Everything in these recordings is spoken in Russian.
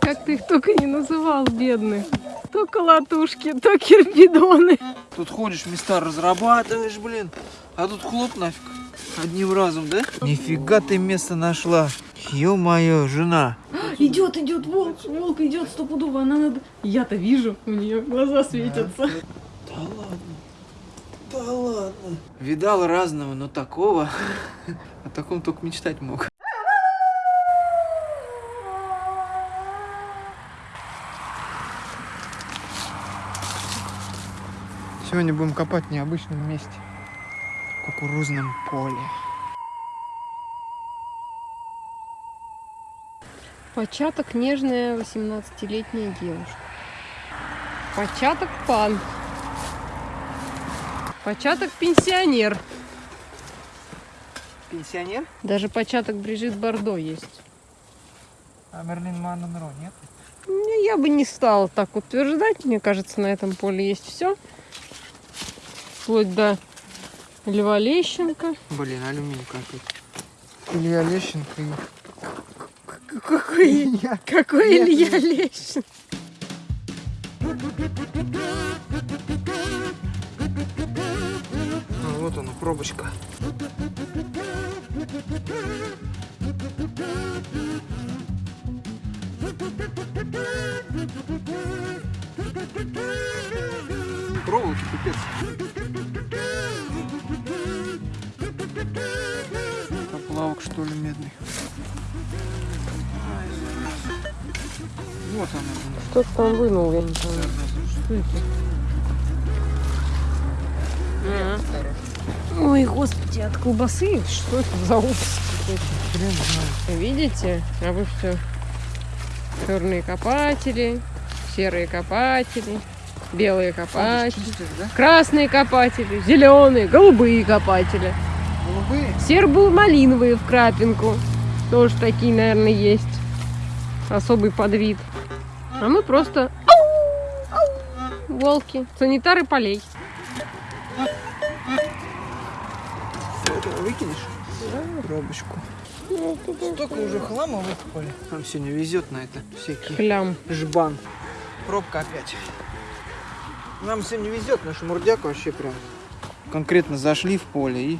Как ты их только не называл, бедных. То колотушки, то кирпидоны. Тут ходишь, места разрабатываешь, блин. А тут хлоп нафиг. Одним разом, да? Нифига ты место нашла. Ё-моё, жена. Идет, идет волк, волк идет стопудово, она надо... Я-то вижу, у нее глаза светятся. Да ладно. Да ладно. Видал разного, но такого. О таком только мечтать мог. Сегодня будем копать в необычном месте. В кукурузном поле. Початок нежная 18-летняя девушка. Початок пан. Початок пенсионер. Пенсионер? Даже початок Брижит Бардо есть. А Мерлин Монро нет? Ну, Я бы не стала так утверждать. Мне кажется, на этом поле есть все. Вплоть до Льва Лещенко. Блин, алюминий какой-то. Илья Лещенко и... Какой, Илья. какой Нет. Илья Лещенко? А, вот она, пробочка. Проволоки пипец. Что ли медный. Вот она. Что ты там вынул, я не. Что это? Ой, господи, от колбасы? Что это за ужас какой-то? Видите? А вы все черные копатели, серые копатели, белые копатели, красные копатели, зеленые, голубые копатели. Голубые? Сербо-малиновые в крапинку. Тоже такие, наверное, есть. Особый подвид. А мы просто волки, санитары полей. Выкинешь? Пробочку. Столько уже хлама выкопали. Нам сегодня везет на это. Всякие Хлям. жбан. Пробка опять. Нам сегодня везет, наш мурдяк вообще прям конкретно зашли в поле и...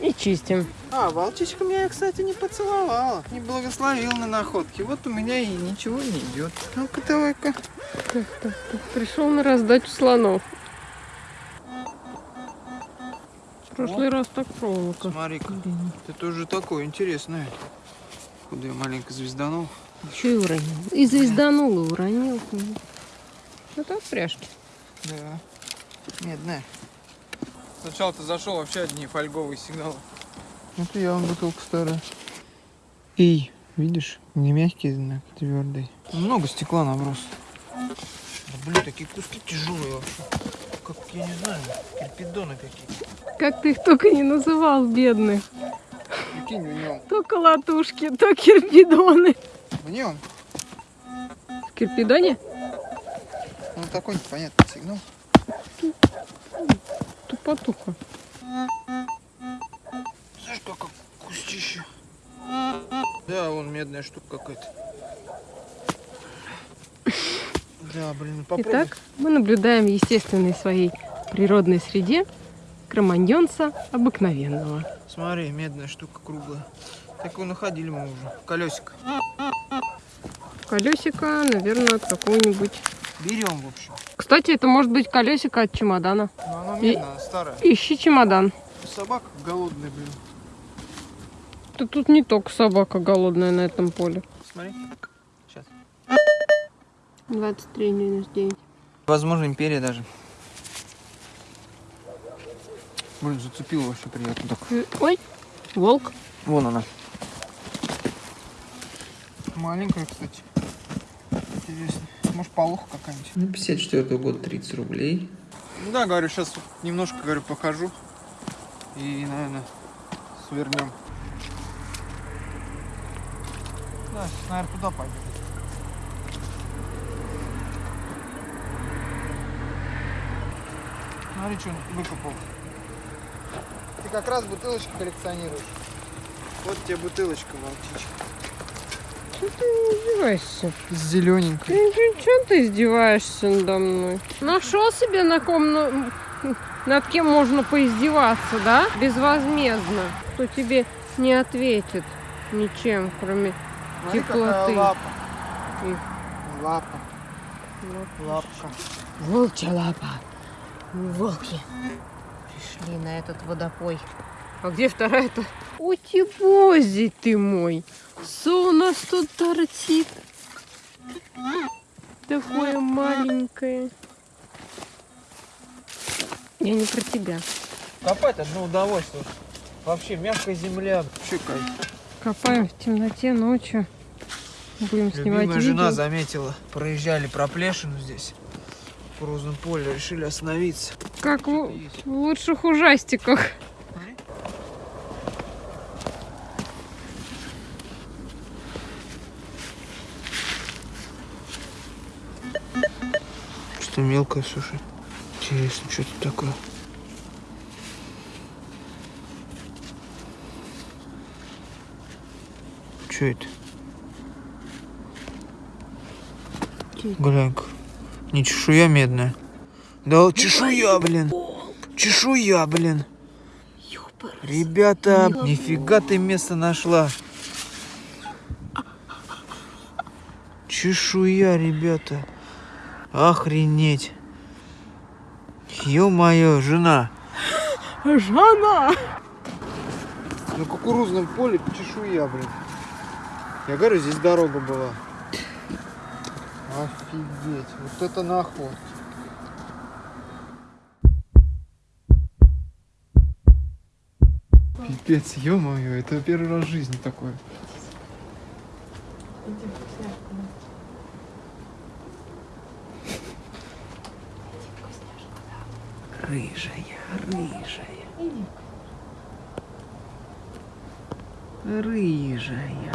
И чистим. А, волчичка меня, кстати, не поцеловала. Не благословил на находки. Вот у меня и ничего не идет. Ну-ка, давай-ка. Пришел на раздачу слонов. В прошлый раз так проволока. Смотри-ка. Это тоже такое интересное. Куда я маленько звезданул. Еще и уронил. И звезданул, и уронил. Это от пряжки. Да. Медная. Сначала ты зашел вообще одни фольговые сигналы. Это я, он бутылка старая. Эй, видишь, не мягкий знак, твердый. Много стекла наброс. Да, блин, такие куски тяжелые вообще. Как, я не знаю, кирпидоны какие-то. Как ты их только не называл, бедных. Прикинь, в нем. То колотушки, то кирпидоны. В нем. В кирпидоне? Ну такой непонятный сигнал. Тупо-тупо. Знаешь, как кустище. Да, вон медная штука какая-то. Да, блин, попробуй. Итак, мы наблюдаем в естественной своей природной среде кроманьонца обыкновенного. Смотри, медная штука круглая. Такую находили мы уже. Колесико. Колесико, наверное, от какого-нибудь... Берем, в общем. Кстати, это может быть колесико от чемодана. Но оно И- медное, старое. Ищи чемодан. Собака голодная, блин. Да тут не только собака голодная на этом поле. Смотри. Сейчас. 23 минус 9. Возможно, империя даже. Блин, зацепил вообще приятно так. Ой, волк. Вон она. Маленькая, кстати. Интересно. Может, полуха какая-нибудь. Ну, 54 года 30 рублей. Ну да, говорю, сейчас немножко, говорю, похожу. И, наверное, свернем. Да, сейчас, наверное, туда пойдем. Смотри, что он выкопал. Ты как раз бутылочки коллекционируешь. Вот тебе бутылочка, волчичка. Что ты издеваешься? Зелененькой. Чего ты издеваешься надо мной? Нашел себе на ком, на- над кем можно поиздеваться, да? Безвозмездно. Кто тебе не ответит ничем, кроме Смотри, Теплоты. лапа. И- Лапа. Лапка. волчья лапа. Волки пришли на этот водопой. А где вторая-то? Утипозий ты мой. Что у нас тут торчит? Такое маленькое. Я не про тебя. Копать одно удовольствие. Вообще мягкая земля. Кайф. Копаем в темноте ночью. Будем снимать Любимая жена видео. заметила. Проезжали проплешину здесь. В Крузном поле. Решили остановиться. Как в лучших ужастиках. Что мелкое, слушай. Интересно, что тут такое? Что это? Глянь-ка. Не чешуя медная. Да чешуя, блин. Чешуя, блин. Ребята, нифига ты место нашла. Чешуя, ребята. Охренеть. Ё-моё, жена. Жана! На кукурузном поле чешуя, блин. Я говорю, здесь дорога была. Офигеть, вот это наход. Пипец, ё-моё, это первый раз в жизни такое. Рыжая, рыжая. Рыжая.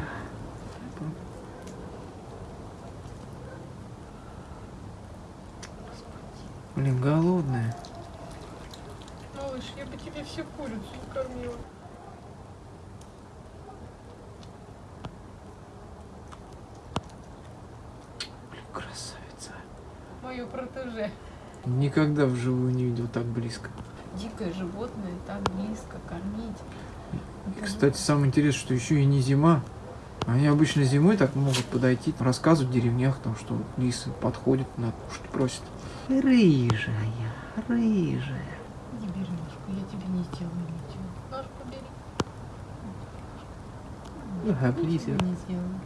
Блин, голодная. Малыш, я бы тебе всю курицу кормила. Блин, красавица. Мое протеже. Никогда вживую не видел так близко. Дикое животное так близко кормить. И, кстати, самое интересное, что еще и не зима. Они обычно зимой так могут подойти, рассказывать в деревнях, там, что лисы подходят, на кушать просят. Рыжая, рыжая. Не бери ножку, я тебе не сделаю ничего. Ножку бери. Ничего близко. не сделаю.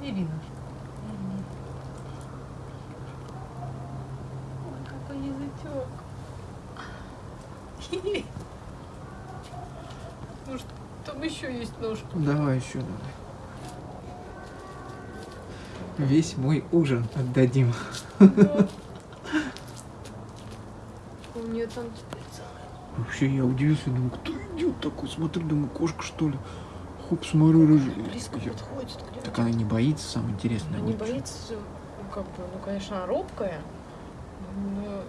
Бери ножку. Бери. Ой, язычок. Может, там еще есть ножка? Давай еще давай. Весь мой ужин отдадим. У нее там Вообще я удивился, думаю, кто идет такой? Смотрю, думаю, кошка что ли? Хоп, смотрю, рыжая. близко Я- подходит. к Так она не боится, самое интересное. Она не боится, ну, как бы, ну, конечно, она робкая, но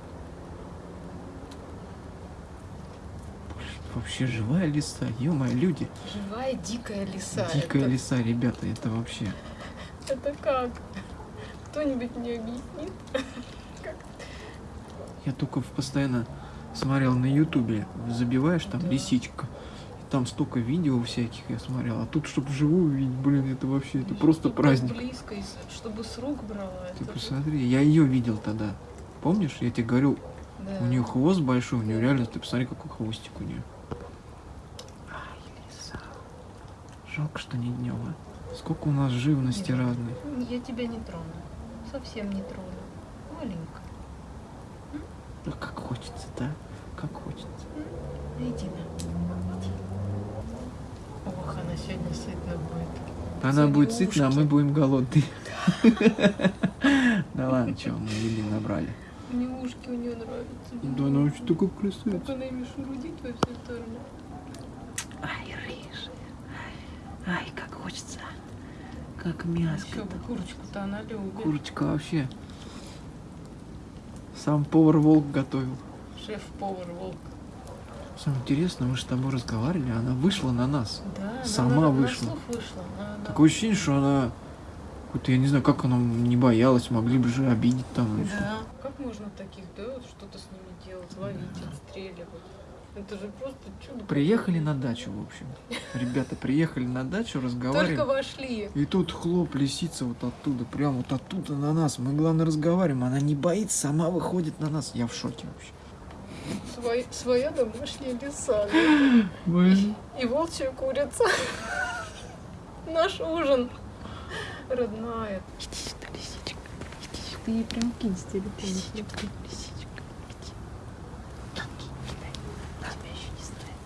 Вообще живая лиса, ё-моё, люди. живая дикая лиса. Дикая это, лиса, ребята, это вообще. это как? Кто-нибудь мне объяснит? Я только постоянно смотрел на ютубе, забиваешь там Да. лисичка. И там столько видео всяких я смотрел. А тут, чтобы вживую видеть, блин, это вообще, это просто Чтоб так праздник. близко, и чтобы с рук брала. Ты это посмотри, я ее видел тогда. Помнишь, я тебе говорю, да. у нее хвост большой, у нее реально, ты посмотри, какой хвостик у нее. Ай, лиса. Жалко, что не днем, а. Сколько у нас живности Нет. разной. Я тебя не трону. Совсем не трону. Маленько. А как хочется, да? Как хочется. Иди на. Иди. Ох, она сегодня сытна будет. Она Сегодня будет сытна, а мы будем голодны. Да ладно, что, мы еды набрали. Мне ушки у нее нравятся. Да она вообще такая Как красавица. она ими шурудит во все стороны. Ай, рыжая. Ай, как хочется. Как мяско. курочку-то она любит. Курочка вообще. Сам повар волк готовил. Шеф-повар волк. Самое интересное, мы же с тобой разговаривали, она вышла на нас. Да, она Сама на- на вышла. слух вышла. Она- она- Такое ощущение, что она Вот я не знаю, как она не боялась, могли бы же обидеть там. Да. Как можно таких, да, вот что-то с ними делать, ловить, отстреливать? Это же просто чудо. Приехали на дачу, в общем. Ребята приехали на дачу, Только разговариваем. вошли. И тут хлоп, лисица вот оттуда, прям вот оттуда на нас. Мы, главное, разговариваем. Она не боится, сама выходит на нас. Я в шоке вообще. Свой, своя домашняя лиса. И волчья курица. Наш ужин. Родная. Иди сюда, лисичка. Иди сюда. Ты ей прям кинь с телефона. Лисичка, лисичка, иди. Ноги кидай. Она тебя еще не знает.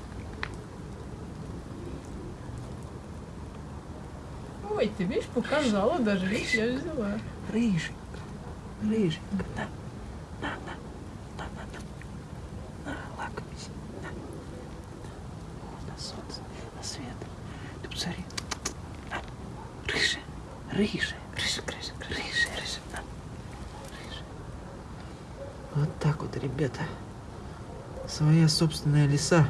Ой, ты видишь, показала даже. Видишь, я взяла. Рыжий. Рыжий. На. На, на. На, на, на. На. На. Солнце, на свет. Ты посмотри. Рыжая. Рыжая, рыжая, рыжая, рыжая. На. Рыжая. Вот так вот, ребята. Своя собственная леса.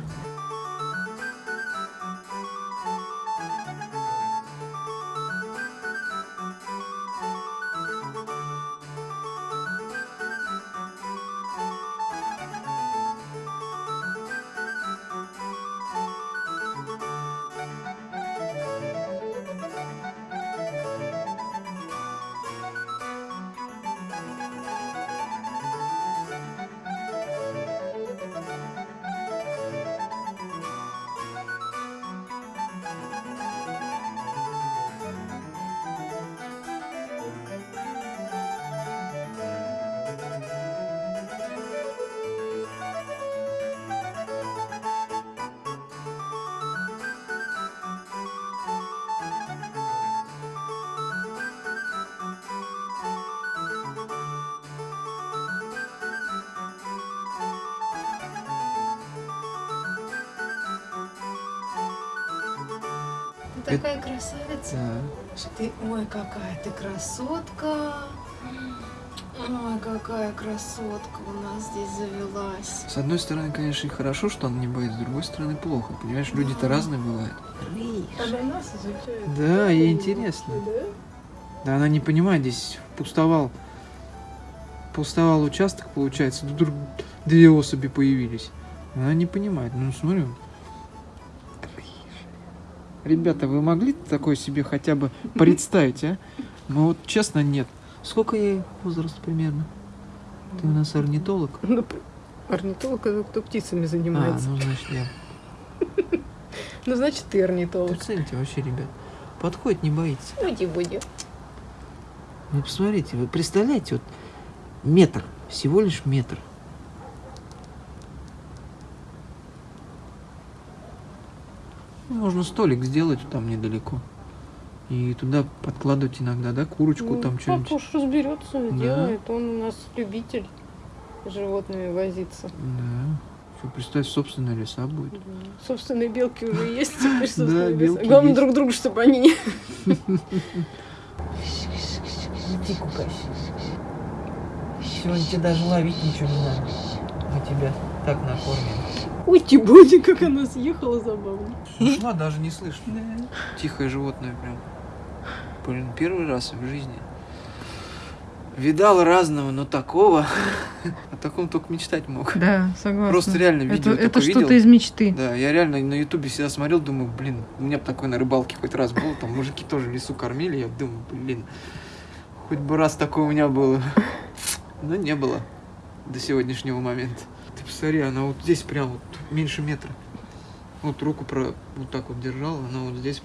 Ты такая красавица. Да. Ты, ой, какая ты красотка. Ой, какая красотка у нас здесь завелась. С одной стороны, конечно, и хорошо, что она не боится, с другой стороны, плохо. Понимаешь, люди-то разные бывают. Она нас изучает. Да, ей интересно. Да? Да она не понимает, здесь пустовал. Пустовал участок, получается, тут вдруг две особи появились. Она не понимает. Ну, смотрю. Ребята, вы могли такое себе хотя бы представить, а? Ну вот честно, нет. Сколько ей возраст примерно? Ты у нас орнитолог? Ну, орнитолог это кто птицами А, занимается. ну значит я. Ну, значит, ты орнитолог. Представьте вообще, ребят. Подходит, не боится. Уйди, буди. Вы посмотрите, вы представляете, вот метр, всего лишь метр. Можно столик сделать там недалеко. И туда подкладывать иногда, да, курочку Ну, там что-нибудь. Папа уж разберется, Да. делает. Он у нас любитель животными возиться. Да. Что, представь, собственная леса будет. Да. Собственные белки уже есть, теперь Да, собственные леса. белки Главное друг другу, чтобы они не... Иди купайся. Сегодня тебе даже ловить ничего не надо. Мы тебя так накормим. Уйти буди, как она съехала забавно. Ушла, даже не слышно. Тихое животное прям. Блин, первый раз в жизни. Видал разного, но такого. О таком только мечтать мог. Да, согласна. Просто реально Это, видео это только что-то из мечты. Да, я реально на ютубе всегда смотрел, думаю, блин, у меня бы такой на рыбалке хоть раз был, там мужики тоже в лесу кормили, я думаю, блин, хоть бы раз такое у меня было. Но не было до сегодняшнего момента. Ты посмотри, она вот здесь прям вот меньше метра. Вот руку про вот так вот держала, она вот здесь.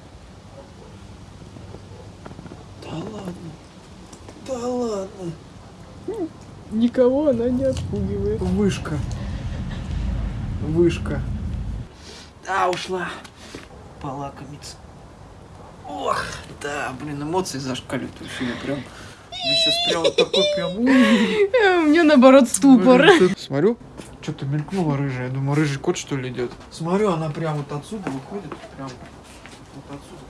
Да ладно. Да ладно. Никого она не отпугивает. Вышка. Вышка. Да, ушла. Полакомиться. Ох, да, блин, эмоции зашкаливают вообще, прям... Я сейчас прям такой прям... У меня наоборот ступор. Смотрю, что-то мелькнуло рыжая. Я думаю, рыжий кот что ли идет. Смотрю, она прям вот отсюда выходит. Прям вот отсюда.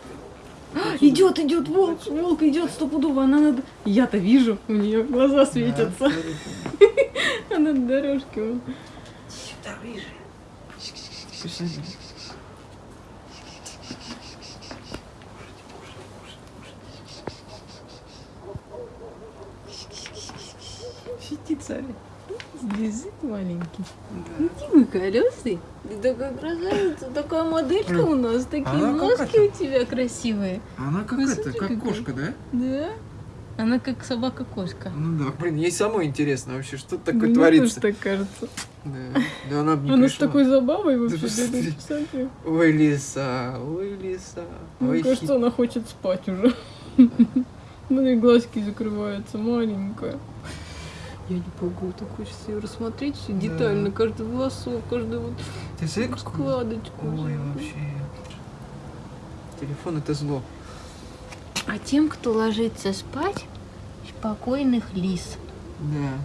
Идет, идет волк, волк идет стопудово, она надо. Я-то вижу, у нее глаза светятся. Она на дорожке. Сюда, рыжая. Птица. Здесь маленький. Ну, Дима колесный. Ты такая красавица, такая моделька у нас, такие Она как носки у тебя красивые. Она как Ну, это, как какая. кошка, да? Да? Она как собака-кошка. Ну да. Блин, ей самое интересно вообще, что такое Мне творится. тоже так кажется. Да. Да она Она с пришла. такой забавой Да вообще. посмотри. да, посмотри. Ой, лиса, ой, лиса. Мне ой, кажется, она хочет спать уже. Ну и глазки закрываются, маленькая. Я не могу, так хочется ее рассмотреть все Да. детально, каждый волосок, каждую вот Ты смотри, складочку. Ой, вообще. Телефон это зло. А тем, кто ложится спать, спокойных лис. Да.